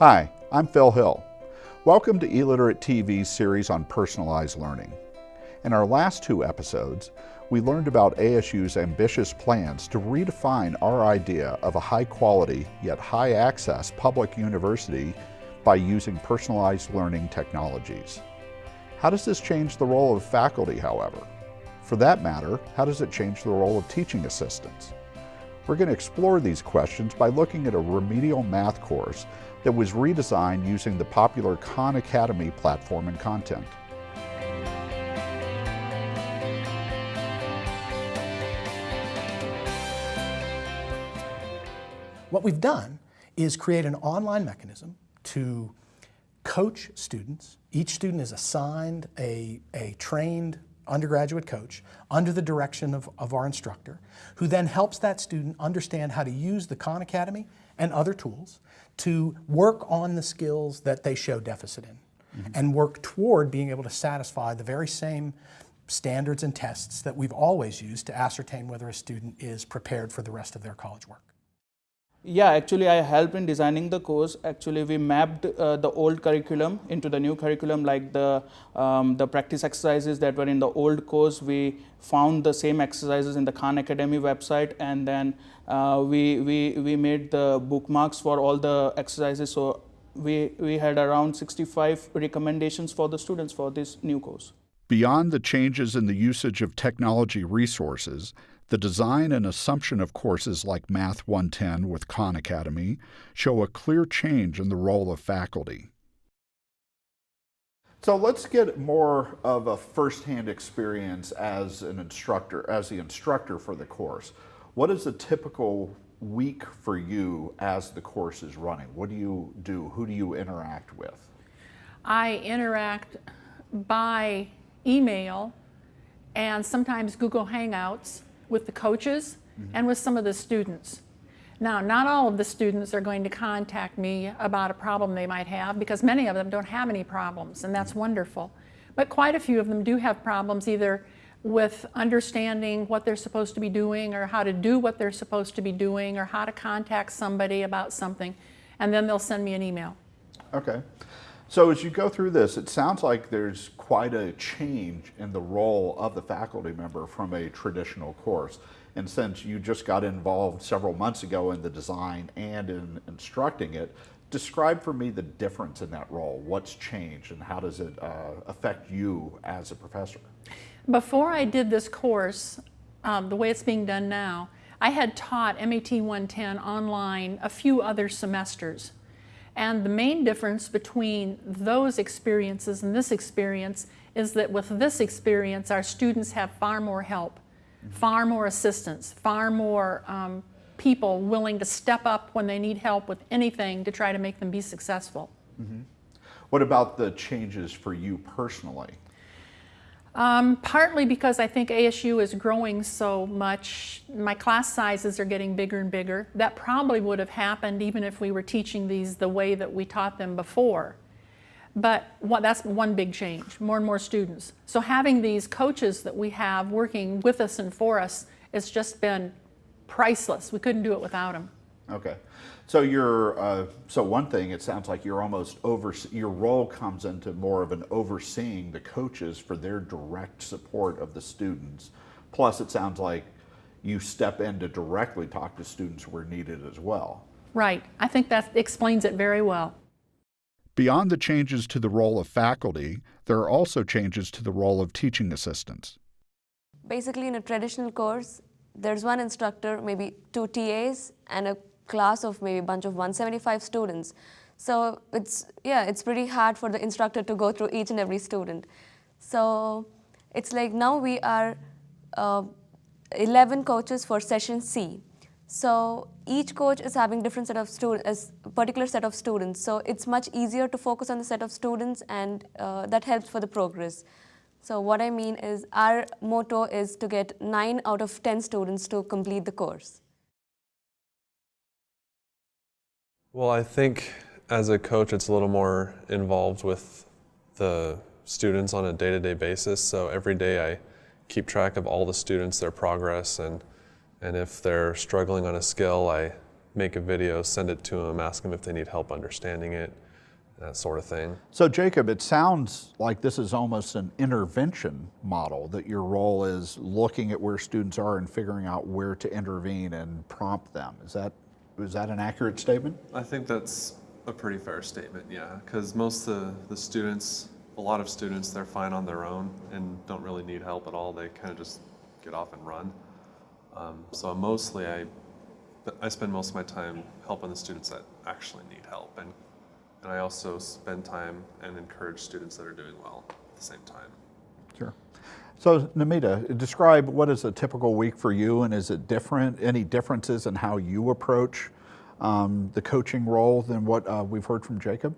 Hi, I'm Phil Hill. Welcome to eLiterate TV's series on personalized learning. In our last two episodes, we learned about ASU's ambitious plans to redefine our idea of a high quality yet high access public university by using personalized learning technologies. How does this change the role of faculty, however? For that matter, how does it change the role of teaching assistants? We're going to explore these questions by looking at a remedial math course that was redesigned using the popular Khan Academy platform and content. What we've done is create an online mechanism to coach students. Each student is assigned a, a trained undergraduate coach under the direction of, of our instructor, who then helps that student understand how to use the Khan Academy and other tools to work on the skills that they show deficit in mm -hmm. and work toward being able to satisfy the very same standards and tests that we've always used to ascertain whether a student is prepared for the rest of their college work. Yeah, actually I helped in designing the course. Actually we mapped uh, the old curriculum into the new curriculum like the, um, the practice exercises that were in the old course. We found the same exercises in the Khan Academy website and then uh, we, we, we made the bookmarks for all the exercises. So we, we had around 65 recommendations for the students for this new course. Beyond the changes in the usage of technology resources, the design and assumption of courses like Math 110 with Khan Academy show a clear change in the role of faculty. So let's get more of a firsthand experience as an instructor, as the instructor for the course. What is a typical week for you as the course is running? What do you do? Who do you interact with? I interact by email and sometimes Google Hangouts with the coaches mm -hmm. and with some of the students. Now, not all of the students are going to contact me about a problem they might have because many of them don't have any problems and that's wonderful. But quite a few of them do have problems either with understanding what they're supposed to be doing or how to do what they're supposed to be doing or how to contact somebody about something and then they'll send me an email. Okay. So as you go through this, it sounds like there's quite a change in the role of the faculty member from a traditional course. And since you just got involved several months ago in the design and in instructing it, describe for me the difference in that role. What's changed and how does it uh, affect you as a professor? Before I did this course, um, the way it's being done now, I had taught MAT 110 online a few other semesters and the main difference between those experiences and this experience is that with this experience, our students have far more help, mm -hmm. far more assistance, far more um, people willing to step up when they need help with anything to try to make them be successful. Mm -hmm. What about the changes for you personally? Um, partly because I think ASU is growing so much. My class sizes are getting bigger and bigger. That probably would have happened even if we were teaching these the way that we taught them before. But what, that's one big change, more and more students. So having these coaches that we have working with us and for us, it's just been priceless. We couldn't do it without them. Okay. So you're, uh, so one thing, it sounds like you're almost over, your role comes into more of an overseeing the coaches for their direct support of the students. Plus it sounds like you step in to directly talk to students where needed as well. Right. I think that explains it very well. Beyond the changes to the role of faculty, there are also changes to the role of teaching assistants. Basically, in a traditional course, there's one instructor, maybe two TAs, and a class of maybe a bunch of 175 students. So it's, yeah, it's pretty hard for the instructor to go through each and every student. So it's like now we are uh, 11 coaches for session C. So each coach is having different set of students, a particular set of students. So it's much easier to focus on the set of students and uh, that helps for the progress. So what I mean is our motto is to get 9 out of 10 students to complete the course. Well, I think as a coach, it's a little more involved with the students on a day-to-day -day basis. So every day I keep track of all the students, their progress, and, and if they're struggling on a skill, I make a video, send it to them, ask them if they need help understanding it, that sort of thing. So, Jacob, it sounds like this is almost an intervention model, that your role is looking at where students are and figuring out where to intervene and prompt them. Is that, is that an accurate statement? I think that's a pretty fair statement, yeah, because most of the, the students, a lot of students, they're fine on their own and don't really need help at all. They kind of just get off and run. Um, so mostly I, I spend most of my time helping the students that actually need help. And, and I also spend time and encourage students that are doing well at the same time. Sure. So, Namita, describe what is a typical week for you and is it different? Any differences in how you approach um, the coaching role than what uh, we've heard from Jacob?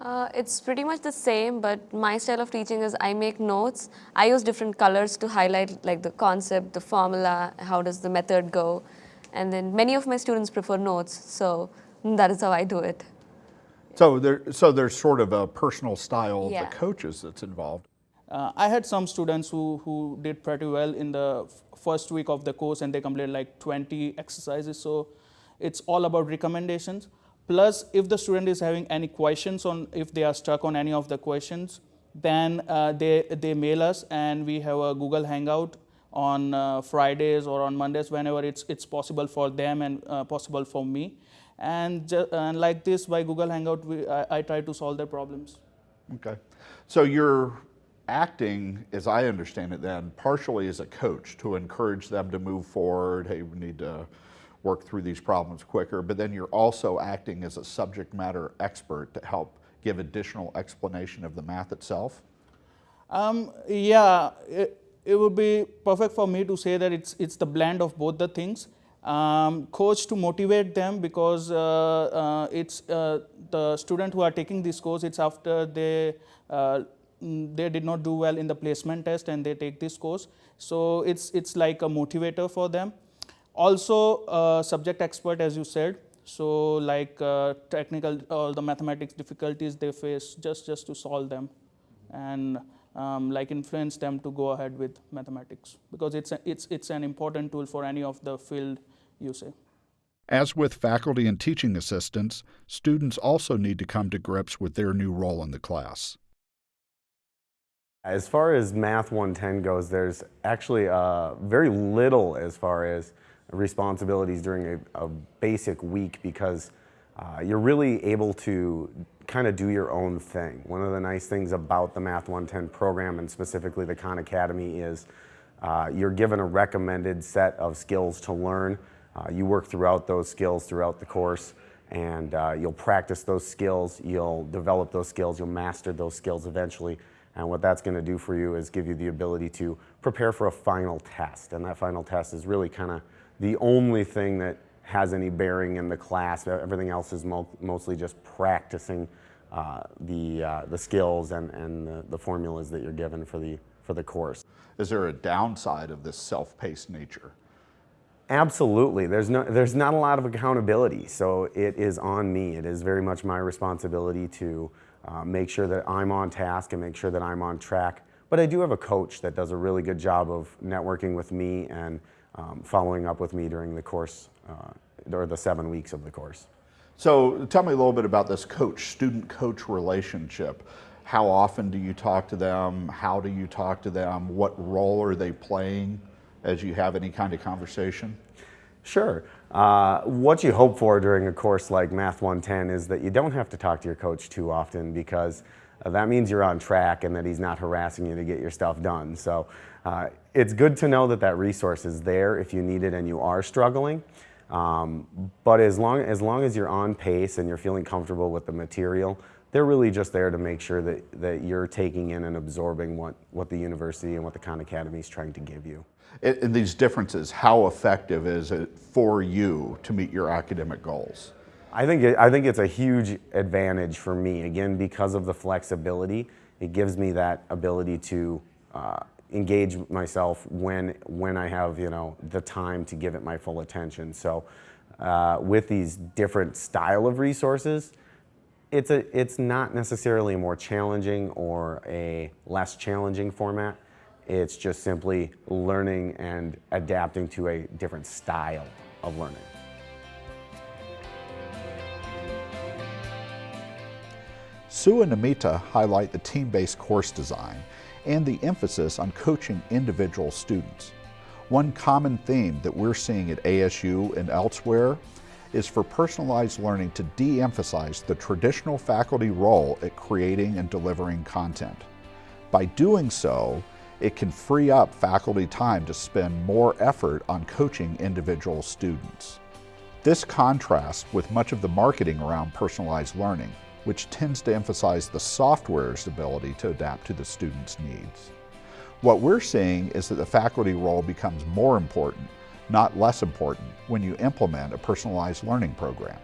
Uh, it's pretty much the same, but my style of teaching is I make notes. I use different colors to highlight like the concept, the formula, how does the method go. And then many of my students prefer notes, so that is how I do it. So, there, so there's sort of a personal style of Yeah. the coaches that's involved. Uh, I had some students who, who did pretty well in the first week of the course and they completed like 20 exercises. So it's all about recommendations. Plus, if the student is having any questions on if they are stuck on any of the questions, then uh, they, they mail us and we have a Google Hangout on uh, Fridays or on Mondays whenever it's, it's possible for them and uh, possible for me. And, and like this, by Google Hangout, we, I, I try to solve their problems. Okay. So you're acting, as I understand it then, partially as a coach to encourage them to move forward. Hey, we need to work through these problems quicker. But then you're also acting as a subject matter expert to help give additional explanation of the math itself. Um, yeah, it, it would be perfect for me to say that it's, it's the blend of both the things. Um, coach to motivate them because uh, uh, it's uh, the student who are taking this course, it's after they, uh, they did not do well in the placement test and they take this course. So it's, it's like a motivator for them. Also, uh, subject expert, as you said. So like uh, technical, all the mathematics difficulties they face, just, just to solve them and um, like influence them to go ahead with mathematics because it's, a, it's, it's an important tool for any of the field you say. As with faculty and teaching assistants, students also need to come to grips with their new role in the class. As far as Math 110 goes, there's actually uh, very little as far as responsibilities during a, a basic week because uh, you're really able to kind of do your own thing. One of the nice things about the Math 110 program and specifically the Khan Academy is uh, you're given a recommended set of skills to learn. Uh, you work throughout those skills throughout the course and uh, you'll practice those skills, you'll develop those skills, you'll master those skills eventually. And what that's going to do for you is give you the ability to prepare for a final test. And that final test is really kind of the only thing that has any bearing in the class. Everything else is mo mostly just practicing uh, the, uh, the skills and, and the, the formulas that you're given for the, for the course. Is there a downside of this self-paced nature? Absolutely. There's, no, there's not a lot of accountability, so it is on me. It is very much my responsibility to uh, make sure that I'm on task and make sure that I'm on track. But I do have a coach that does a really good job of networking with me and um, following up with me during the course, uh, or the seven weeks of the course. So tell me a little bit about this coach, student coach relationship. How often do you talk to them? How do you talk to them? What role are they playing as you have any kind of conversation? Sure. Uh, what you hope for during a course like Math 110 is that you don't have to talk to your coach too often because uh, that means you're on track and that he's not harassing you to get your stuff done. So uh, it's good to know that that resource is there if you need it and you are struggling. Um, but as long, as long as you're on pace and you're feeling comfortable with the material, they're really just there to make sure that, that you're taking in and absorbing what, what the university and what the Khan Academy is trying to give you. In, in these differences, how effective is it for you to meet your academic goals? I think, it, I think it's a huge advantage for me, again, because of the flexibility. It gives me that ability to uh, engage myself when, when I have you know, the time to give it my full attention. So uh, with these different style of resources, it's, a, it's not necessarily a more challenging or a less challenging format. It's just simply learning and adapting to a different style of learning. Sue and Namita highlight the team-based course design and the emphasis on coaching individual students. One common theme that we're seeing at ASU and elsewhere is for personalized learning to de-emphasize the traditional faculty role at creating and delivering content. By doing so, it can free up faculty time to spend more effort on coaching individual students. This contrasts with much of the marketing around personalized learning, which tends to emphasize the software's ability to adapt to the student's needs. What we're seeing is that the faculty role becomes more important, not less important, when you implement a personalized learning program.